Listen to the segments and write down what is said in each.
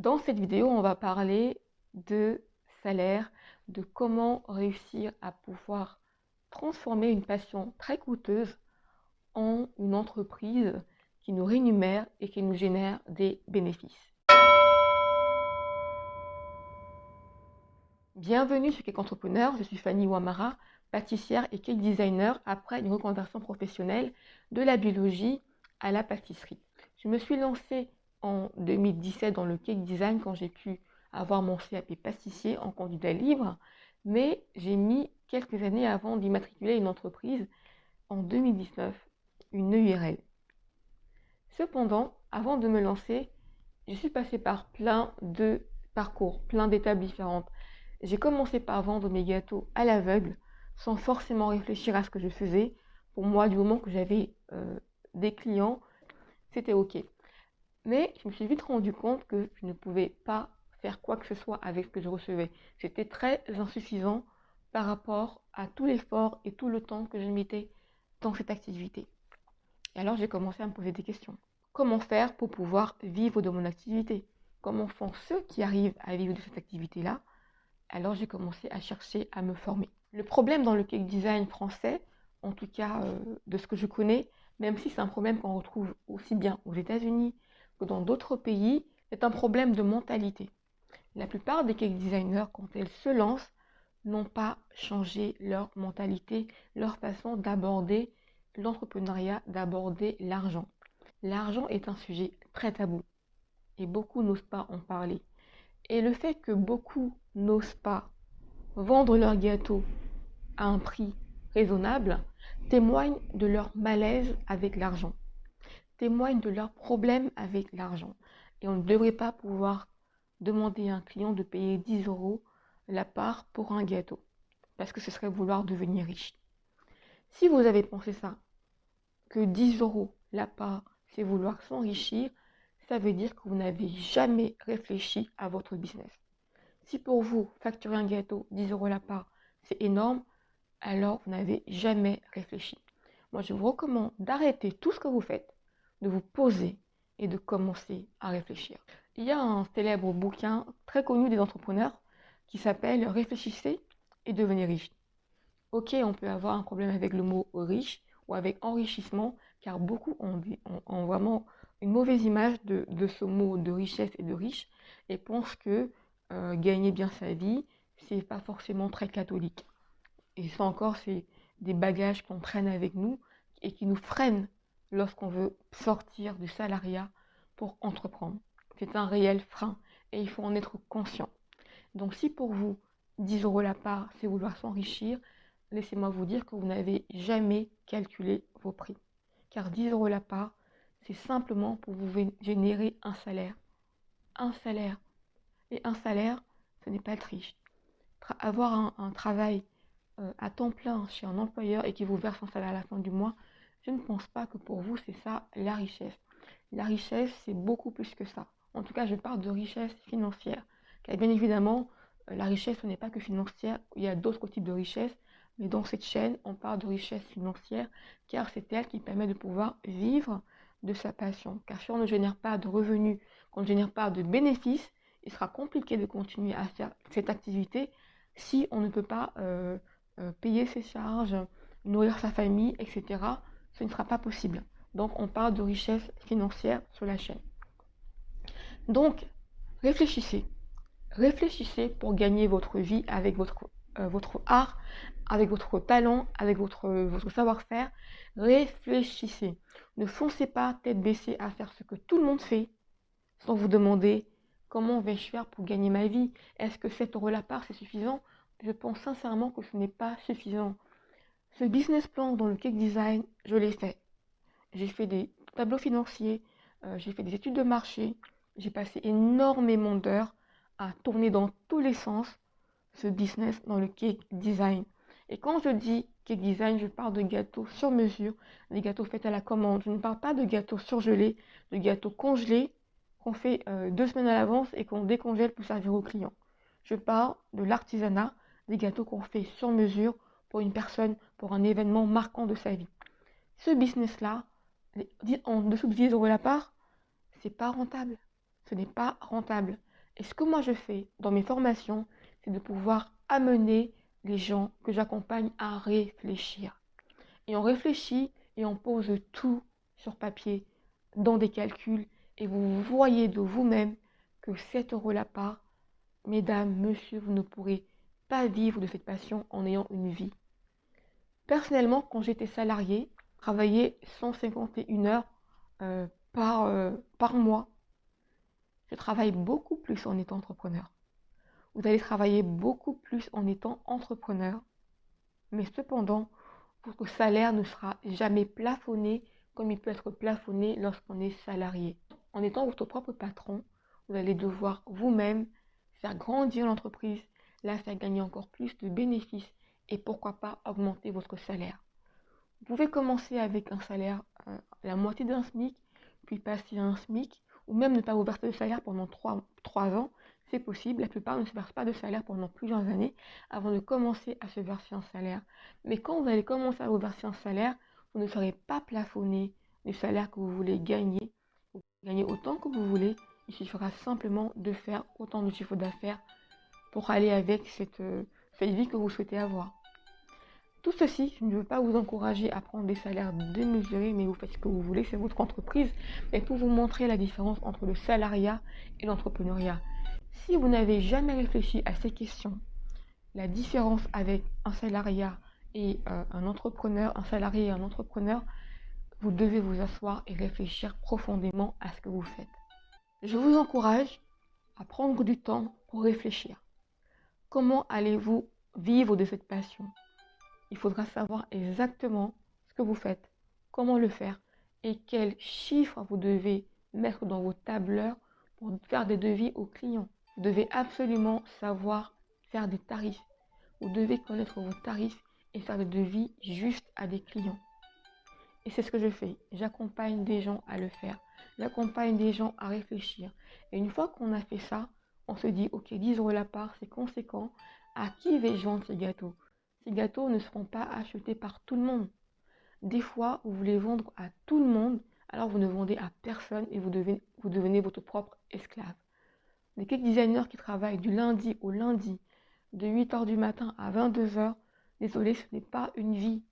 Dans cette vidéo, on va parler de salaire, de comment réussir à pouvoir transformer une passion très coûteuse en une entreprise qui nous rémunère et qui nous génère des bénéfices. Bienvenue sur Cake Entrepreneur, je suis Fanny Ouamara, pâtissière et cake designer après une reconversion professionnelle de la biologie à la pâtisserie. Je me suis lancée en 2017 dans le cake design quand j'ai pu avoir mon CAP pâtissier en candidat libre, mais j'ai mis quelques années avant d'immatriculer une entreprise en 2019, une URL. Cependant, avant de me lancer, je suis passée par plein de parcours, plein d'étapes différentes. J'ai commencé par vendre mes gâteaux à l'aveugle, sans forcément réfléchir à ce que je faisais. Pour moi, du moment que j'avais euh, des clients, c'était OK. Mais je me suis vite rendu compte que je ne pouvais pas faire quoi que ce soit avec ce que je recevais. C'était très insuffisant par rapport à tout l'effort et tout le temps que je mettais dans cette activité. Et alors j'ai commencé à me poser des questions. Comment faire pour pouvoir vivre de mon activité? Comment font ceux qui arrivent à vivre de cette activité-là? Alors j'ai commencé à chercher à me former. Le problème dans le cake design français, en tout cas euh, de ce que je connais, même si c'est un problème qu'on retrouve aussi bien aux États-Unis dans d'autres pays, c'est un problème de mentalité. La plupart des cake designers, quand elles se lancent, n'ont pas changé leur mentalité, leur façon d'aborder l'entrepreneuriat, d'aborder l'argent. L'argent est un sujet très tabou et beaucoup n'osent pas en parler. Et le fait que beaucoup n'osent pas vendre leur gâteau à un prix raisonnable témoigne de leur malaise avec l'argent, témoigne de leur problème avec l'argent. Et on ne devrait pas pouvoir demander à un client de payer 10 euros la part pour un gâteau, parce que ce serait vouloir devenir riche. Si vous avez pensé ça, que 10 euros la part, c'est vouloir s'enrichir, ça veut dire que vous n'avez jamais réfléchi à votre business. Si pour vous, facturer un gâteau 10 euros la part, c'est énorme, alors vous n'avez jamais réfléchi. Moi, je vous recommande d'arrêter tout ce que vous faites, de vous poser et de commencer à réfléchir. Il y a un célèbre bouquin très connu des entrepreneurs qui s'appelle Réfléchissez et devenez riche. Ok, on peut avoir un problème avec le mot riche ou avec enrichissement, car beaucoup ont, vraiment une mauvaise image de, ce mot de richesse et de riche et pensent que euh, gagner bien sa vie, c'est pas forcément très catholique. Et ça encore, c'est des bagages qu'on traîne avec nous et qui nous freinent lorsqu'on veut sortir du salariat pour entreprendre. C'est un réel frein et il faut en être conscient. Donc si pour vous, 10 euros la part, c'est vouloir s'enrichir, laissez-moi vous dire que vous n'avez jamais calculé vos prix. Car 10 euros la part, c'est simplement pour vous générer un salaire. Un salaire. Et un salaire, ce n'est pas triche. avoir un travail euh, à temps plein chez un employeur et qui vous verse un salaire à la fin du mois, je ne pense pas que pour vous, c'est ça la richesse. La richesse, c'est beaucoup plus que ça. En tout cas, je parle de richesse financière. Car bien évidemment, euh, la richesse, ce n'est pas que financière. Il y a d'autres types de richesse. Mais dans cette chaîne, on parle de richesse financière, car c'est elle qui permet de pouvoir vivre de sa passion. Car si on ne génère pas de revenus, qu'on ne génère pas de bénéfices, il sera compliqué de continuer à faire cette activité si on ne peut pas euh, euh, payer ses charges, nourrir sa famille, etc. Ce ne sera pas possible. Donc on parle de richesse financière sur la chaîne. Donc réfléchissez. Réfléchissez pour gagner votre vie avec votre, euh, votre art, avec votre talent, avec votre, votre savoir-faire. Réfléchissez. Ne foncez pas tête baissée à faire ce que tout le monde fait sans vous demander comment vais-je faire pour gagner ma vie? Est-ce que 7 euros la part c'est suffisant? Je pense sincèrement que ce n'est pas suffisant. Ce business plan dans le cake design, je l'ai fait. J'ai fait des tableaux financiers, euh, j'ai fait des études de marché, j'ai passé énormément d'heures à tourner dans tous les sens ce business dans le cake design. Et quand je dis cake design, je parle de gâteaux sur mesure, des gâteaux faits à la commande. Je ne parle pas de gâteaux surgelés, de gâteaux congelés qu'on fait euh, deux semaines à l'avance et qu'on décongèle pour servir aux clients. Je parle de l'artisanat, des gâteaux qu'on fait sur mesure pour une personne, pour un événement marquant de sa vie. Ce business-là, en dessous de 10 euros la part, c'est pas rentable. Ce n'est pas rentable. Et ce que moi je fais dans mes formations, c'est de pouvoir amener les gens que j'accompagne à réfléchir. Et on réfléchit et on pose tout sur papier, dans des calculs, et vous voyez de vous-même que 7 euros la part, mesdames, monsieur, vous ne pourrez pas vivre de cette passion en ayant une vie. Personnellement, quand j'étais salarié, travaillais 151 heures euh, par, euh, par mois. Je travaille beaucoup plus en étant entrepreneur. Vous allez travailler beaucoup plus en étant entrepreneur, mais cependant, votre salaire ne sera jamais plafonné comme il peut être plafonné lorsqu'on est salarié. En étant votre propre patron, vous allez devoir vous-même faire grandir l'entreprise, la faire gagner encore plus de bénéfices et pourquoi pas augmenter votre salaire. Vous pouvez commencer avec un salaire, euh, la moitié d'un SMIC, puis passer à un SMIC, ou même ne pas vous verser de salaire pendant 3, 3 ans. C'est possible, la plupart ne se versent pas de salaire pendant plusieurs années avant de commencer à se verser un salaire. Mais quand vous allez commencer à vous verser un salaire, vous ne serez pas plafonné du salaire que vous voulez gagner. Vous gagner autant que vous voulez. Il suffira simplement de faire autant de chiffre d'affaires pour aller avec euh, cette vie que vous souhaitez avoir. Tout ceci, je ne veux pas vous encourager à prendre des salaires démesurés, mais vous faites ce que vous voulez, c'est votre entreprise, mais pour vous montrer la différence entre le salariat et l'entrepreneuriat. Si vous n'avez jamais réfléchi à ces questions, la différence avec un salariat et euh, un entrepreneur, un salarié et un entrepreneur, vous devez vous asseoir et réfléchir profondément à ce que vous faites. Je vous encourage à prendre du temps pour réfléchir. Comment allez-vous vivre de cette passion? Il faudra savoir exactement ce que vous faites, comment le faire et quels chiffres vous devez mettre dans vos tableurs pour faire des devis aux clients. Vous devez absolument savoir faire des tarifs. Vous devez connaître vos tarifs et faire des devis juste à des clients. Et c'est ce que je fais. J'accompagne des gens à le faire. J'accompagne des gens à réfléchir. Et une fois qu'on a fait ça, on se dit, ok, 10 euros la part, c'est conséquent. À qui vais-je vendre ces gâteaux ces gâteaux ne seront pas achetés par tout le monde. Des fois, vous voulez vendre à tout le monde, alors vous ne vendez à personne et vous devenez, votre propre esclave. Les cake designers qui travaillent du lundi au lundi, de 8h du matin à 22h, désolé, ce n'est pas une vie.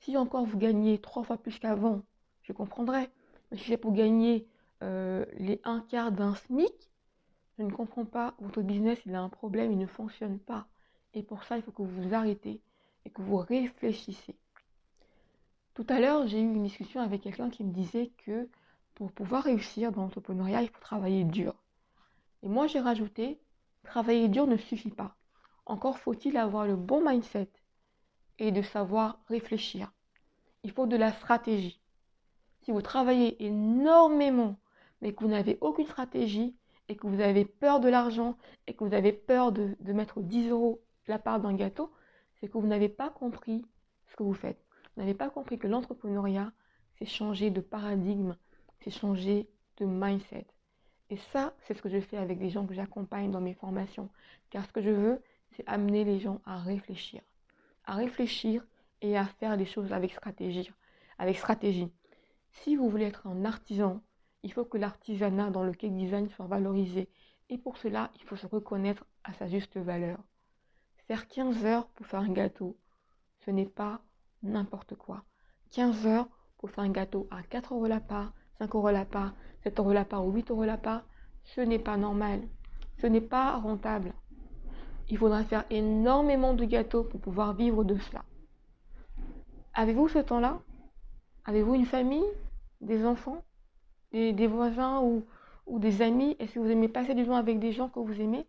Si encore vous gagnez trois fois plus qu'avant, je comprendrais. Mais si c'est pour gagner euh, les un quart d'un SMIC, je ne comprends pas. Votre business, il a un problème, il ne fonctionne pas. Et pour ça, il faut que vous vous arrêtez et que vous réfléchissez. Tout à l'heure, j'ai eu une discussion avec quelqu'un qui me disait que pour pouvoir réussir dans l'entrepreneuriat, il faut travailler dur. Et moi, j'ai rajouté, travailler dur ne suffit pas. Encore faut-il avoir le bon mindset et de savoir réfléchir. Il faut de la stratégie. Si vous travaillez énormément, mais que vous n'avez aucune stratégie, et que vous avez peur de l'argent, et que vous avez peur de, de mettre 10 euros la part d'un gâteau, c'est que vous n'avez pas compris ce que vous faites. Vous n'avez pas compris que l'entrepreneuriat, c'est changer de paradigme, c'est changer de mindset. Et ça, c'est ce que je fais avec les gens que j'accompagne dans mes formations. Car ce que je veux, c'est amener les gens à réfléchir. À réfléchir et à faire des choses avec stratégie. Avec stratégie. Si vous voulez être un artisan, il faut que l'artisanat dans le cake design soit valorisé. Et pour cela, il faut se reconnaître à sa juste valeur. Faire 15 heures pour faire un gâteau, ce n'est pas n'importe quoi. 15 heures pour faire un gâteau à 4 euros la part, 5 euros la part, 7 euros la part ou 8 euros la part, ce n'est pas normal. Ce n'est pas rentable. Il faudra faire énormément de gâteaux pour pouvoir vivre de cela. Avez-vous ce temps-là? Avez-vous une famille Des enfants des, voisins ou, des amis? Est-ce que vous aimez passer du temps avec des gens que vous aimez?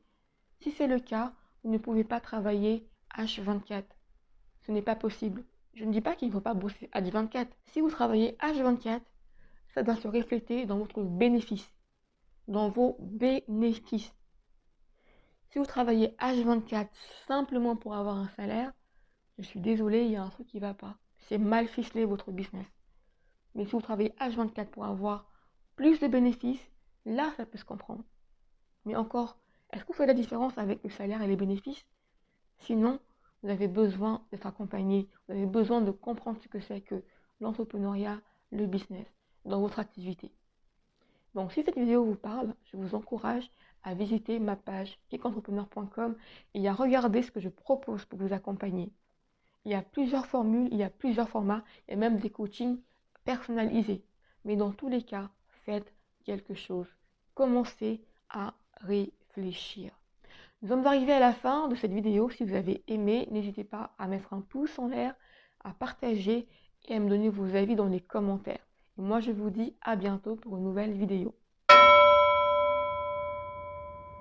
Si c'est le cas, vous ne pouvez pas travailler H24. Ce n'est pas possible. Je ne dis pas qu'il ne faut pas bosser H24. Si vous travaillez H24, ça doit se refléter dans votre bénéfice, dans vos bénéfices. Si vous travaillez H24 simplement pour avoir un salaire, je suis désolé, il y a un truc qui ne va pas. C'est mal ficelé votre business. Mais si vous travaillez H24 pour avoir plus de bénéfices, là, ça peut se comprendre. Mais encore, est-ce que vous faites la différence avec le salaire et les bénéfices? Sinon, vous avez besoin d'être accompagné, vous avez besoin de comprendre ce que c'est que l'entrepreneuriat, le business dans votre activité. Donc si cette vidéo vous parle, je vous encourage à visiter ma page kickentrepreneur.com et à regarder ce que je propose pour vous accompagner. Il y a plusieurs formules, il y a plusieurs formats, et même des coachings personnalisés. Mais dans tous les cas, faites quelque chose. Commencez à Nous sommes arrivés à la fin de cette vidéo. Si vous avez aimé, n'hésitez pas à mettre un pouce en l'air, à partager et à me donner vos avis dans les commentaires. Et moi, je vous dis à bientôt pour une nouvelle vidéo.